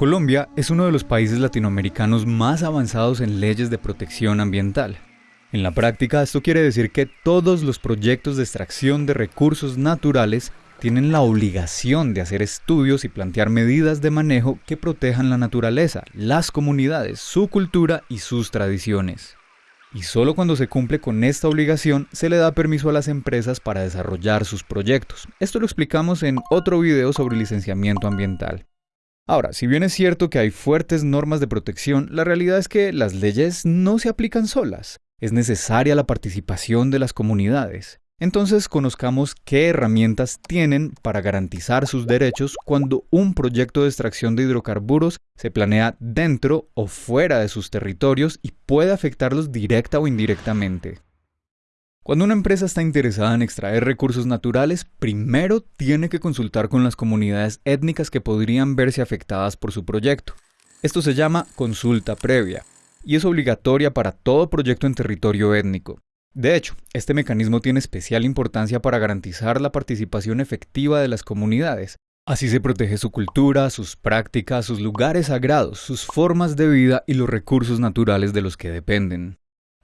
Colombia es uno de los países latinoamericanos más avanzados en leyes de protección ambiental. En la práctica, esto quiere decir que todos los proyectos de extracción de recursos naturales tienen la obligación de hacer estudios y plantear medidas de manejo que protejan la naturaleza, las comunidades, su cultura y sus tradiciones. Y solo cuando se cumple con esta obligación se le da permiso a las empresas para desarrollar sus proyectos. Esto lo explicamos en otro video sobre licenciamiento ambiental. Ahora, si bien es cierto que hay fuertes normas de protección, la realidad es que las leyes no se aplican solas. Es necesaria la participación de las comunidades. Entonces conozcamos qué herramientas tienen para garantizar sus derechos cuando un proyecto de extracción de hidrocarburos se planea dentro o fuera de sus territorios y puede afectarlos directa o indirectamente. Cuando una empresa está interesada en extraer recursos naturales, primero tiene que consultar con las comunidades étnicas que podrían verse afectadas por su proyecto. Esto se llama consulta previa y es obligatoria para todo proyecto en territorio étnico. De hecho, este mecanismo tiene especial importancia para garantizar la participación efectiva de las comunidades. Así se protege su cultura, sus prácticas, sus lugares sagrados, sus formas de vida y los recursos naturales de los que dependen.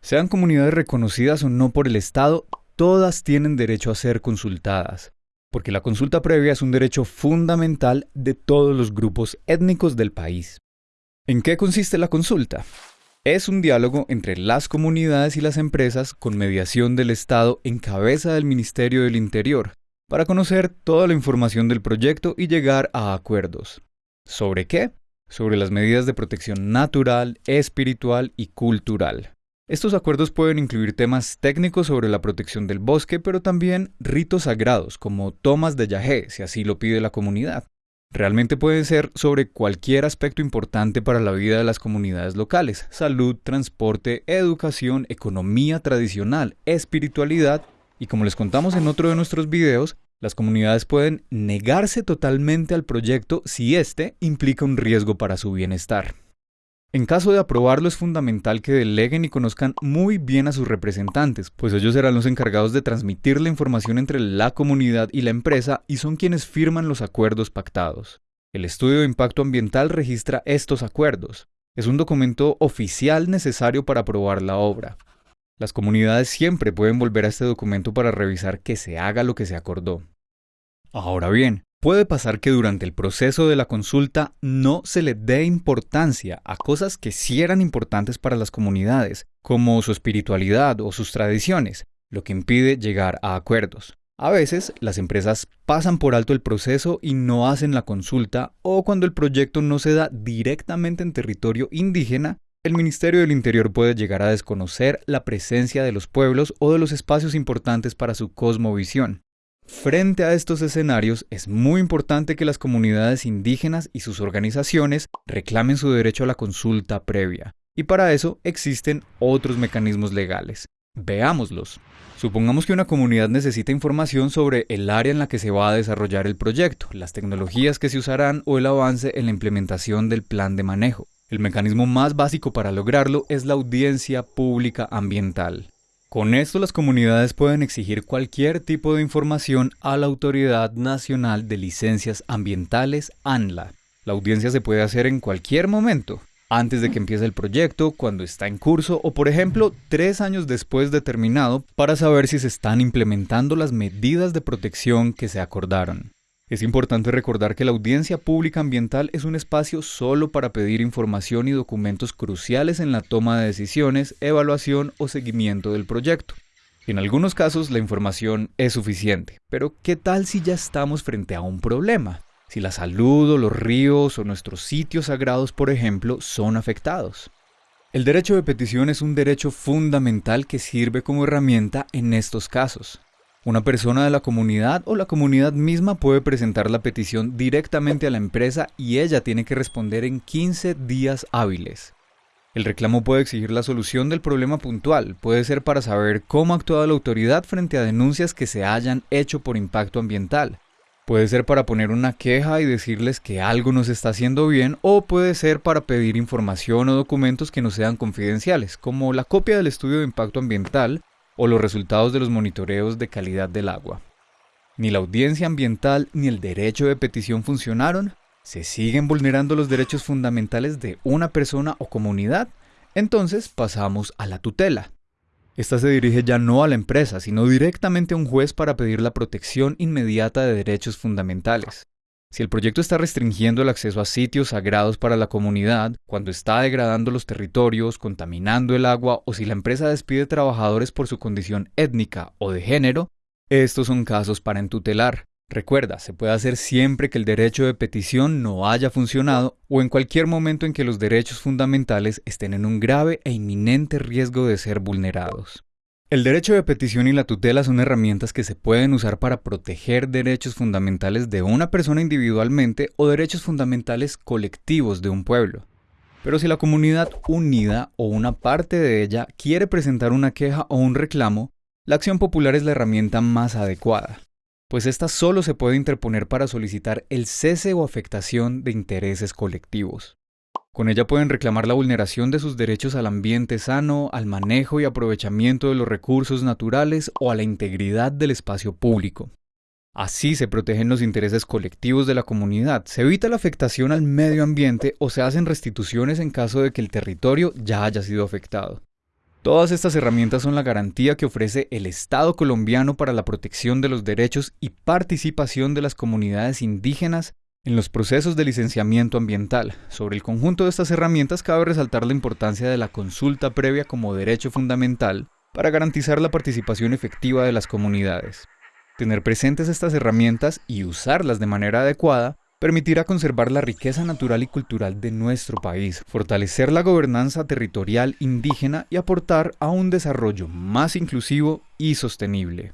Sean comunidades reconocidas o no por el Estado, todas tienen derecho a ser consultadas, porque la consulta previa es un derecho fundamental de todos los grupos étnicos del país. ¿En qué consiste la consulta? Es un diálogo entre las comunidades y las empresas con mediación del Estado en cabeza del Ministerio del Interior, para conocer toda la información del proyecto y llegar a acuerdos. ¿Sobre qué? Sobre las medidas de protección natural, espiritual y cultural. Estos acuerdos pueden incluir temas técnicos sobre la protección del bosque, pero también ritos sagrados, como tomas de yagé, si así lo pide la comunidad. Realmente pueden ser sobre cualquier aspecto importante para la vida de las comunidades locales, salud, transporte, educación, economía tradicional, espiritualidad, y como les contamos en otro de nuestros videos, las comunidades pueden negarse totalmente al proyecto si éste implica un riesgo para su bienestar. En caso de aprobarlo es fundamental que deleguen y conozcan muy bien a sus representantes, pues ellos serán los encargados de transmitir la información entre la comunidad y la empresa y son quienes firman los acuerdos pactados. El estudio de impacto ambiental registra estos acuerdos. Es un documento oficial necesario para aprobar la obra. Las comunidades siempre pueden volver a este documento para revisar que se haga lo que se acordó. Ahora bien, Puede pasar que durante el proceso de la consulta no se le dé importancia a cosas que sí eran importantes para las comunidades, como su espiritualidad o sus tradiciones, lo que impide llegar a acuerdos. A veces las empresas pasan por alto el proceso y no hacen la consulta o cuando el proyecto no se da directamente en territorio indígena, el Ministerio del Interior puede llegar a desconocer la presencia de los pueblos o de los espacios importantes para su cosmovisión. Frente a estos escenarios, es muy importante que las comunidades indígenas y sus organizaciones reclamen su derecho a la consulta previa. Y para eso existen otros mecanismos legales. Veámoslos. Supongamos que una comunidad necesita información sobre el área en la que se va a desarrollar el proyecto, las tecnologías que se usarán o el avance en la implementación del plan de manejo. El mecanismo más básico para lograrlo es la audiencia pública ambiental. Con esto las comunidades pueden exigir cualquier tipo de información a la Autoridad Nacional de Licencias Ambientales, ANLA. La audiencia se puede hacer en cualquier momento, antes de que empiece el proyecto, cuando está en curso o por ejemplo tres años después de terminado para saber si se están implementando las medidas de protección que se acordaron. Es importante recordar que la audiencia pública ambiental es un espacio solo para pedir información y documentos cruciales en la toma de decisiones, evaluación o seguimiento del proyecto. En algunos casos la información es suficiente, pero ¿qué tal si ya estamos frente a un problema? Si la salud los ríos o nuestros sitios sagrados, por ejemplo, son afectados. El derecho de petición es un derecho fundamental que sirve como herramienta en estos casos. Una persona de la comunidad o la comunidad misma puede presentar la petición directamente a la empresa y ella tiene que responder en 15 días hábiles. El reclamo puede exigir la solución del problema puntual, puede ser para saber cómo ha actuado la autoridad frente a denuncias que se hayan hecho por impacto ambiental. Puede ser para poner una queja y decirles que algo no se está haciendo bien o puede ser para pedir información o documentos que no sean confidenciales, como la copia del estudio de impacto ambiental o los resultados de los monitoreos de calidad del agua. Ni la audiencia ambiental ni el derecho de petición funcionaron ¿Se siguen vulnerando los derechos fundamentales de una persona o comunidad? Entonces pasamos a la tutela. Esta se dirige ya no a la empresa, sino directamente a un juez para pedir la protección inmediata de derechos fundamentales. Si el proyecto está restringiendo el acceso a sitios sagrados para la comunidad, cuando está degradando los territorios, contaminando el agua o si la empresa despide trabajadores por su condición étnica o de género, estos son casos para entutelar. Recuerda, se puede hacer siempre que el derecho de petición no haya funcionado o en cualquier momento en que los derechos fundamentales estén en un grave e inminente riesgo de ser vulnerados. El derecho de petición y la tutela son herramientas que se pueden usar para proteger derechos fundamentales de una persona individualmente o derechos fundamentales colectivos de un pueblo. Pero si la comunidad unida o una parte de ella quiere presentar una queja o un reclamo, la acción popular es la herramienta más adecuada pues ésta solo se puede interponer para solicitar el cese o afectación de intereses colectivos. Con ella pueden reclamar la vulneración de sus derechos al ambiente sano, al manejo y aprovechamiento de los recursos naturales o a la integridad del espacio público. Así se protegen los intereses colectivos de la comunidad, se evita la afectación al medio ambiente o se hacen restituciones en caso de que el territorio ya haya sido afectado. Todas estas herramientas son la garantía que ofrece el Estado colombiano para la protección de los derechos y participación de las comunidades indígenas en los procesos de licenciamiento ambiental. Sobre el conjunto de estas herramientas cabe resaltar la importancia de la consulta previa como derecho fundamental para garantizar la participación efectiva de las comunidades. Tener presentes estas herramientas y usarlas de manera adecuada permitirá conservar la riqueza natural y cultural de nuestro país, fortalecer la gobernanza territorial indígena y aportar a un desarrollo más inclusivo y sostenible.